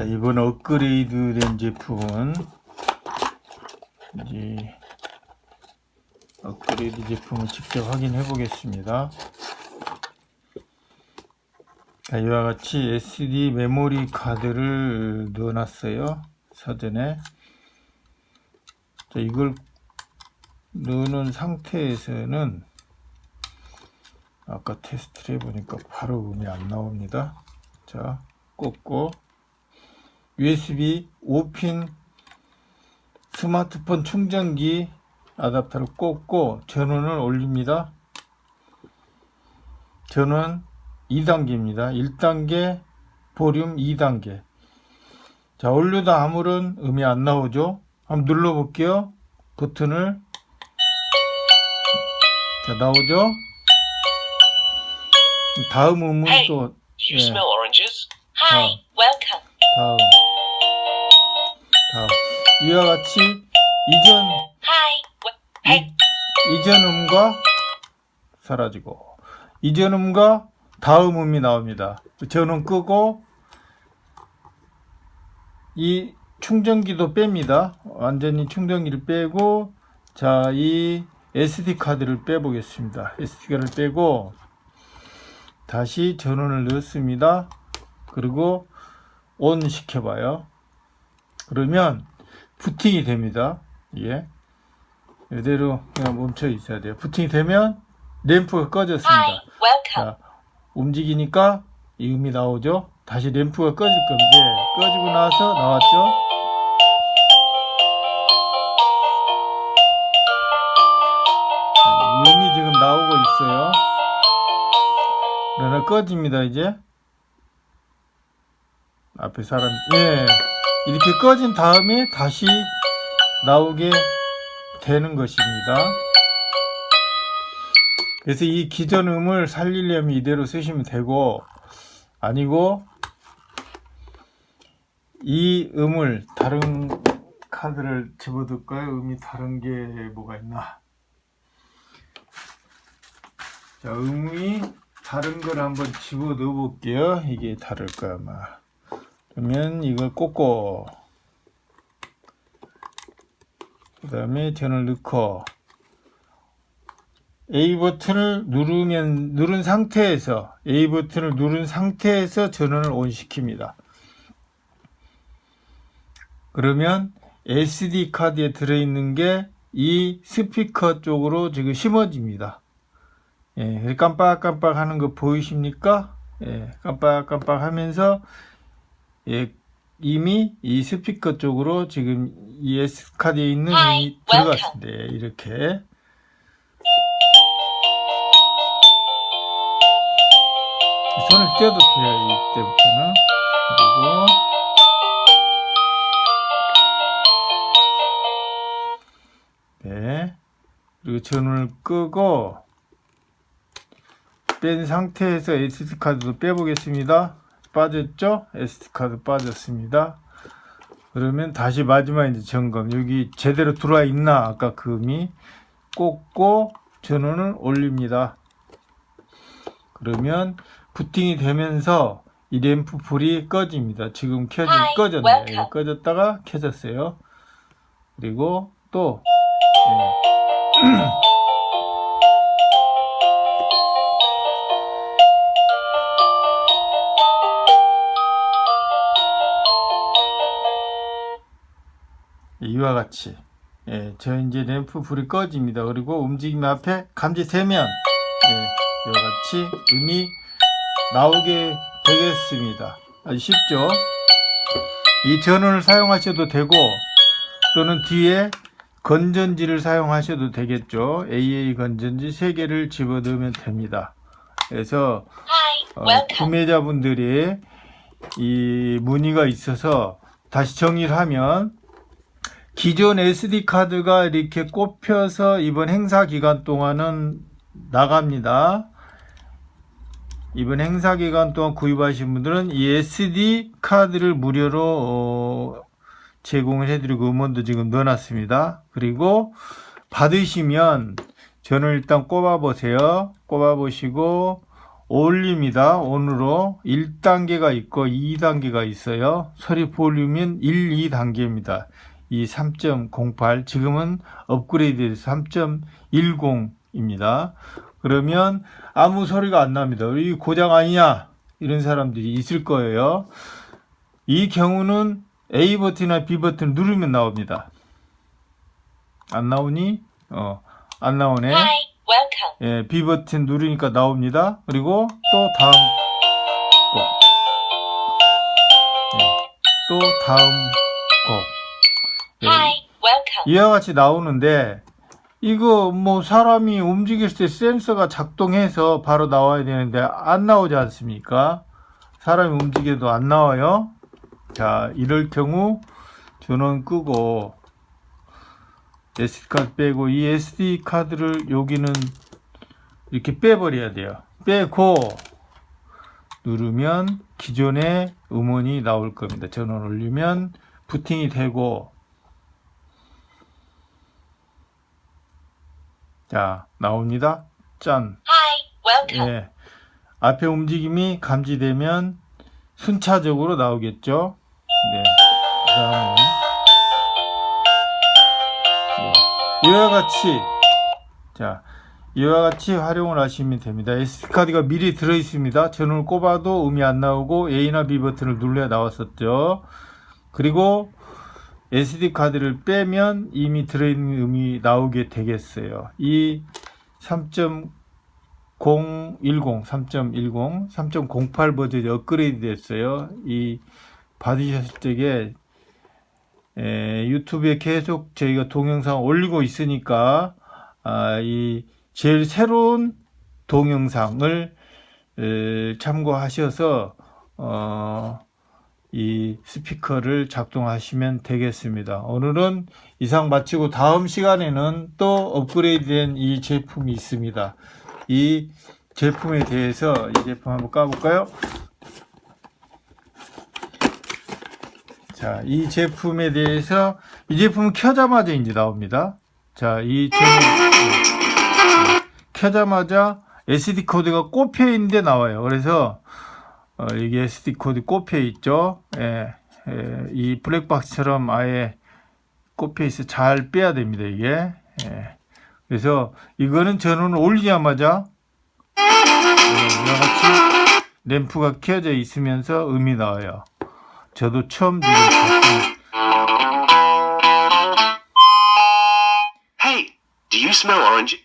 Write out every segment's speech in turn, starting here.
자, 이번 업그레이드 된 제품은 이제 업그레이드 제품을 직접 확인해 보겠습니다. 자, 이와 같이 SD 메모리 카드를 넣어놨어요. 사전에. 자, 이걸 넣는 상태에서는 아까 테스트를 해보니까 바로 음이 안 나옵니다. 자, 꽂고 USB 5핀 스마트폰 충전기 아답터를 꽂고 전원을 올립니다. 전원 2단계입니다. 1단계, 볼륨 2단계. 자, 올려다 아무런 음이 안 나오죠? 한번 눌러볼게요. 버튼을. 자, 나오죠? 다음 음은 Hey. 또, You 예, smell oranges? Hi, welcome. 다음. 이와 같이 이전, hey, 이전 음과 사라지고, 이전 음과 다음 음이 나옵니다. 전원 끄고, 이 충전기도 뺍니다. 완전히 충전기를 빼고, 자, 이 SD카드를 빼보겠습니다. SD카드를 빼고, 다시 전원을 넣습니다. 그리고 온 시켜봐요. 그러면 부팅이 됩니다. 이게 이대로 그냥 멈춰 있어야 돼요. 부팅이 되면 램프가 꺼졌습니다. 자, 움직이니까 이 음이 나오죠. 다시 램프가 꺼질 건데 꺼지고 나서 나왔죠. 음이 지금 나오고 있어요. 그러나 꺼집니다 이제. 앞에 사람 예 이렇게 꺼진 다음에 다시 나오게 되는 것입니다. 그래서 이 기존 음을 살리려면 이대로 쓰시면 되고 아니고 이 음을 다른 카드를 집어둘까요? 음이 다른 게 뭐가 있나? 자, 음이 다른 걸 한번 집어 넣어 볼게요. 이게 다를까 아마. 그러면 이걸 꽂고 그 다음에 전을 넣고 A 버튼을 누르면 누른 상태에서 A 버튼을 누른 상태에서 전원을 온 시킵니다. 그러면 SD 카드에 들어있는 게 이 스피커 쪽으로 지금 심어집니다. 예, 깜빡깜빡 하는 거 보이십니까? 예, 깜빡깜빡 하면서 예, 이미 이 스피커 쪽으로 지금 이 S 카드에 있는 음이 들어갔습니다. 예, 이렇게. 손을 떼도 돼요, 이때부터는. 그리고, 네. 그리고 전원을 끄고, 뺀 상태에서 SD카드도 빼보겠습니다. 빠졌죠? SD카드 빠졌습니다. 그러면 다시 마지막 이제 점검. 여기 제대로 들어와 있나? 아까 그 음이 꽂고 전원을 올립니다. 그러면 부팅이 되면서 이 램프 불이 꺼집니다. 지금 켜지 Hi, 꺼졌네요. 예, 꺼졌다가 켜졌어요. 그리고 또 예. 이와 같이 예, 저 이제 램프 불이 꺼집니다. 그리고 움직임 앞에 감지 세면 예, 이와 같이 음이 나오게 되겠습니다. 아주 쉽죠? 이 전원을 사용하셔도 되고 또는 뒤에 건전지를 사용하셔도 되겠죠. AA 건전지 3개를 집어넣으면 됩니다. 그래서 어. 구매자분들이 이 문의가 있어서 다시 정리를 하면 기존 SD 카드가 이렇게 꼽혀서 이번 행사 기간 동안은 나갑니다. 이번 행사 기간 동안 구입하신 분들은 이 SD 카드를 무료로 어, 제공을 해드리고 음원도 지금 넣어놨습니다. 그리고 받으시면 저는 일단 꼽아 보세요. 꼽아 보시고 올립니다. 온으로 1단계가 있고 2단계가 있어요. 소리 볼륨은 1, 2단계입니다. 이 3.08 지금은 업그레이드돼서 3.10입니다. 그러면 아무 소리가 안 납니다. 이 고장 아니냐 이런 사람들이 있을 거예요. 이 경우는 A 버튼이나 B 버튼 누르면 나옵니다. 안 나오니? 어, 안 나오네. Hi. 예, B 버튼 누르니까 나옵니다. 그리고 또 다음 곡. 예, 또 다음 곡. 예, Hi, welcome. 이와 같이 나오는데 이거 뭐 사람이 움직일 때 센서가 작동해서 바로 나와야 되는데 안 나오지 않습니까? 사람이 움직여도 안 나와요. 자, 이럴 경우 전원 끄고 SD카드 빼고 이 SD카드를 여기는 이렇게 빼버려야 돼요. 빼고 누르면 기존의 음원이 나올 겁니다. 전원 올리면 부팅이 되고 자 나옵니다. 짠. Hi, welcome. 예. 앞에 움직임이 감지되면 순차적으로 나오겠죠. 네. 그다음에 네. 이와 같이 자 이와 같이 활용을 하시면 됩니다. SD카드가 미리 들어 있습니다. 전원을 꼽아도 음이 안 나오고 A나 B 버튼을 눌러야 나왔었죠. 그리고 SD 카드를 빼면 이미 들어있는 음이 나오게 되겠어요. 이 3.010, 3.10, 3.08 버전이 업그레이드 됐어요. 이 받으셨을 적에 에, 유튜브에 계속 저희가 동영상 올리고 있으니까 아, 이 제일 새로운 동영상을 에, 참고하셔서 어, 이 스피커를 작동하시면 되겠습니다. 오늘은 이상 마치고 다음 시간에는 또 업그레이드된 이 제품이 있습니다. 이 제품에 대해서 이 제품 한번 까볼까요? 자, 이 제품에 대해서 이 제품은 켜자마자 이제 나옵니다. 자, 이 제품 네. 켜자마자 SD 카드가 꼽혀 있는데 나와요. 그래서 어, 이게 SD 카드 꼽혀 있죠. 예, 예, 이 블랙박스처럼 아예 꼽혀 있어 잘 빼야 됩니다. 이게. 예. 그래서 이거는 전원을 올리자마자 예, 이와 같이 램프가 켜져 있으면서 음이 나와요. 저도 처음 지금 Hey, do you smell orange?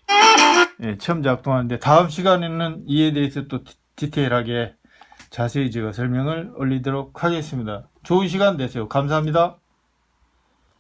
예, 처음 작동하는데 다음 시간에는 이에 대해서 또 디- 디테일하게 자세히 제가 설명을 올리도록 하겠습니다. 좋은 시간 되세요. 감사합니다.